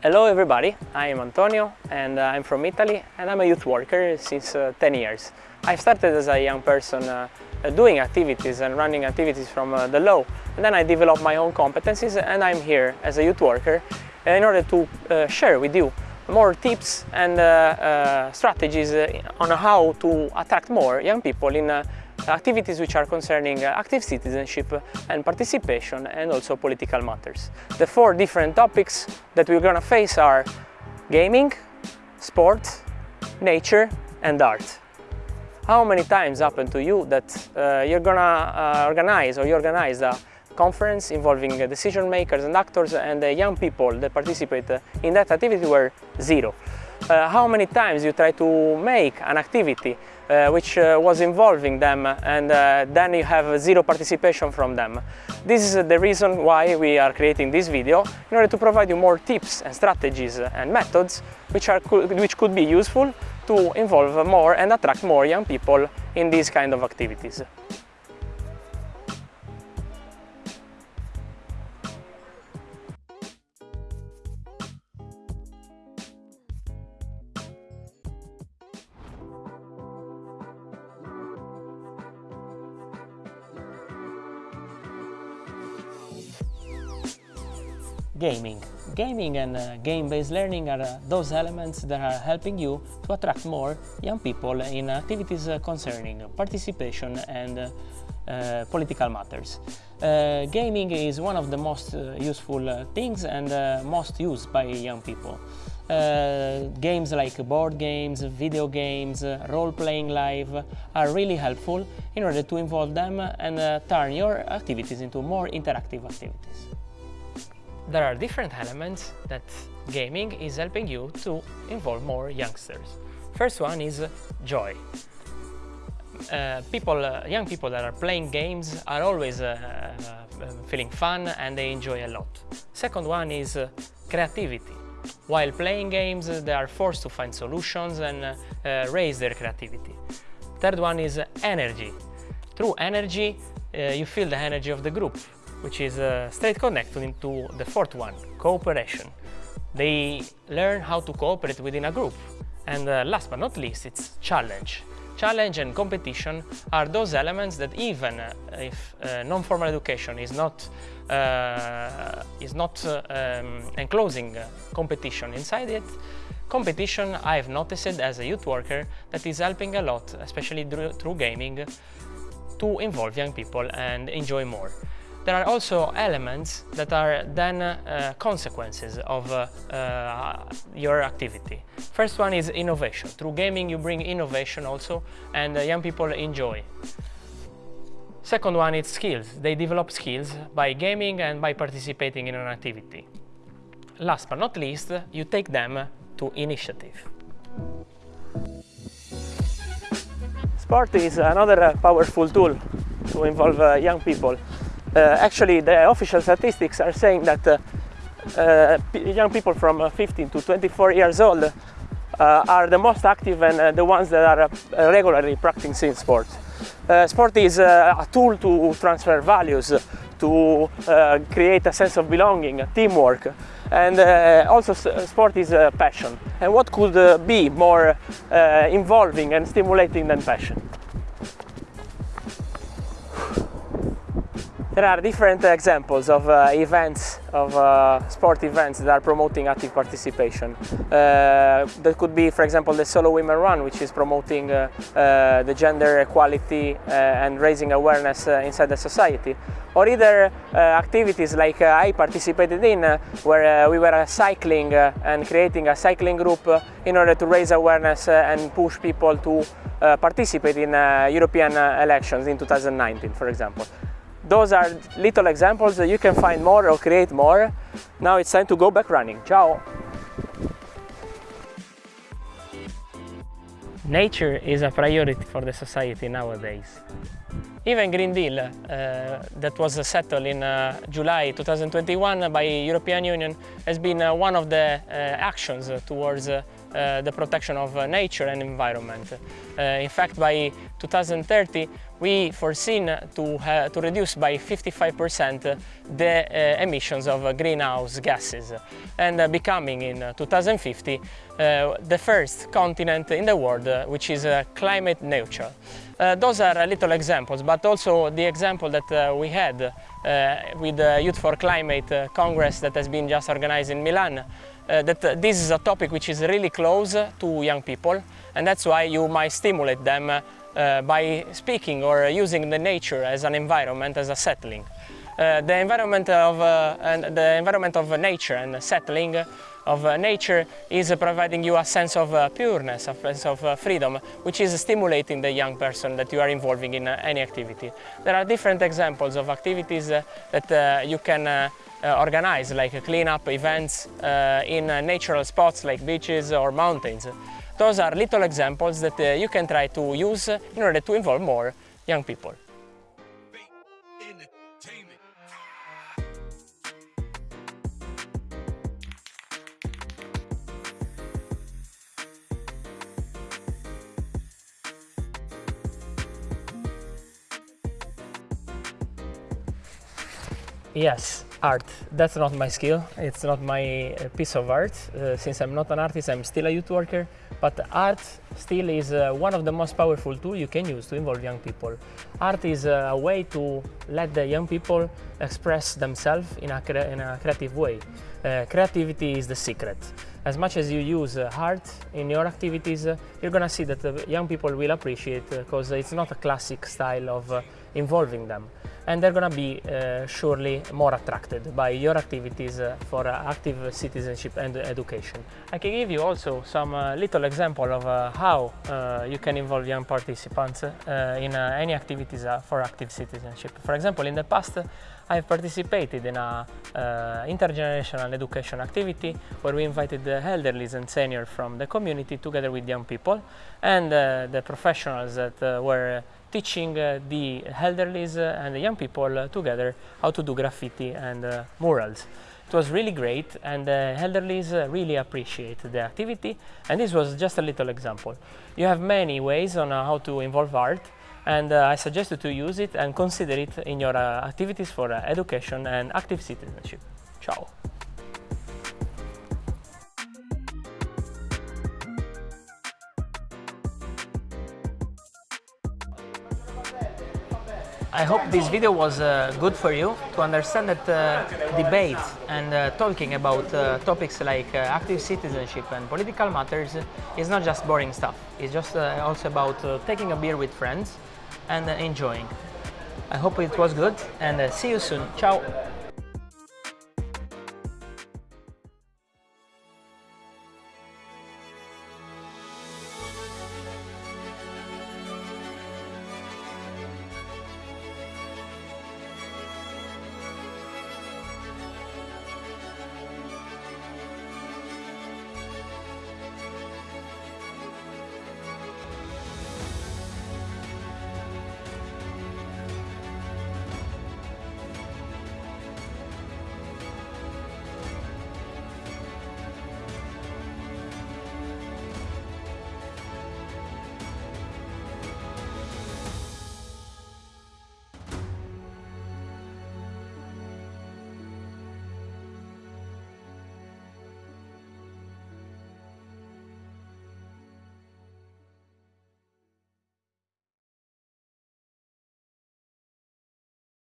Hello everybody, I am Antonio and uh, I'm from Italy and I'm a youth worker since uh, 10 years. I've started as a young person uh, doing activities and running activities from uh, the low and then I developed my own competencies and I'm here as a youth worker in order to uh, share with you more tips and uh, strategies on how to attract more young people in activities which are concerning uh, active citizenship and participation and also political matters. The four different topics that we're gonna face are gaming, sport, nature and art. How many times happened to you that uh, you're gonna uh, organize or you organize a conference involving uh, decision makers and actors and the young people that participate uh, in that activity were zero? Uh, how many times you try to make an activity uh, which uh, was involving them and then you have zero participation from them. This is the reason why we are creating this video in order to provide you more tips and strategies and methods which, are, which could be useful to involve more and attract more young people in these kind of activities. Gaming. Gaming and uh, game-based learning are uh, those elements that are helping you to attract more young people in activities uh, concerning participation and uh, uh, political matters. Uh, gaming is one of the most useful things and most used by young people. games like board games, video games, role-playing live are really helpful in order to involve them and turn your activities into more interactive activities there are different elements that gaming is helping you to involve more youngsters. First one is joy. Uh, people, uh, young people that are playing games are always uh, uh feeling fun and they enjoy a lot. Second one is uh, creativity. While playing games, they are forced to find solutions and uh, raise their creativity. Third one is energy. Through energy, you feel the energy of the group which is uh, straight connected into the fourth one, cooperation. They learn how to cooperate within a group. And uh, last but not least, it's challenge. Challenge and competition are those elements that even uh, if uh, non-formal education is not uh, is not uh, um, enclosing competition inside it, competition I've noticed as a youth worker that is helping a lot, especially through gaming, to involve young people and enjoy more. There are also elements that are then uh, consequences of uh, uh, your activity. First one is innovation. Through gaming you bring innovation also and uh, young people enjoy. Second one is skills. They develop skills by gaming and by participating in an activity. Last but not least, you take them to initiative. Sport is another powerful tool to involve uh, young people. Uh, actually, the official statistics are saying that uh, uh, young people from 15 to 24 years old uh, are the most active and uh, the ones that are uh, regularly practicing sport. sport is a tool to transfer values, to create a sense of belonging, teamwork, and also sport is a passion. And what could be more involving and stimulating than passion? There are different examples of uh, events, of uh, sport events that are promoting active participation. Uh, that could be, for example, the Solo Women Run, which is promoting uh, uh, the gender equality uh, and raising awareness inside the society. Or either activities like I participated in, where we were cycling and creating a cycling group in order to raise awareness and push people to participate in European elections in 2019, for example. Those are little examples that you can find more or create more. Now it's time to go back running. Ciao! Nature is a priority for the society nowadays. Even Green Deal, uh, that was settled in uh, July 2021 by European Union, has been uh, one of the uh, actions towards uh, the protection of uh, nature and environment. Uh, in fact, by 2030, we foreseen to, to reduce by 55% the emissions of greenhouse gases and becoming in 2050 the first continent in the world which is climate neutral. Uh, those are little examples, but also the example that uh, we had uh, with the Youth for Climate Congress that has been just organized in Milan, that this is a topic which is really close to young people, and that's why you might stimulate them by speaking or using the nature as an environment, as a settling. Uh, the environment of uh, and the environment of nature and settling of uh, nature is providing you a sense of uh, pureness, a sense of uh, freedom, which is stimulating the young person that you are involving in uh, any activity. There are different examples of activities that you can organize, like cleanup events in natural spots like beaches or mountains. Those are little examples that you can try to use in order to involve more young people. Yes, art. That's not my skill. It's not my uh, piece of art. Uh, since I'm not an artist, I'm still a youth worker. But art still is uh, one of the most powerful tools you can use to involve young people. Art is uh, a way to let the young people express themselves in a, in a creative way. Uh, creativity is the secret. As much as you use uh, art in your activities, you're gonna see that the young people will appreciate because it's not a classic style of involving them and they're going to be uh, surely more attracted by your activities uh, for uh, active citizenship and education. I can give you also some uh, little example of uh, how uh, you can involve young participants in any activities for active citizenship. For example, in the past I've participated in a intergenerational education activity where we invited the elderly and seniors from the community together with young people and the professionals that were teaching uh, the elderly uh, and the young people uh, together how to do graffiti and murals. It was really great and the elderly really appreciate the activity and this was just a little example. You have many ways on how to involve art and uh, I suggest you to use it and consider it in your uh, activities for uh, education and active citizenship. Ciao! I hope this video was uh, good for you to understand that uh, debate and uh, talking about uh, topics like uh, active citizenship and political matters is not just boring stuff. It's just uh, also about taking a beer with friends and enjoying. I hope it was good and see you soon. Ciao!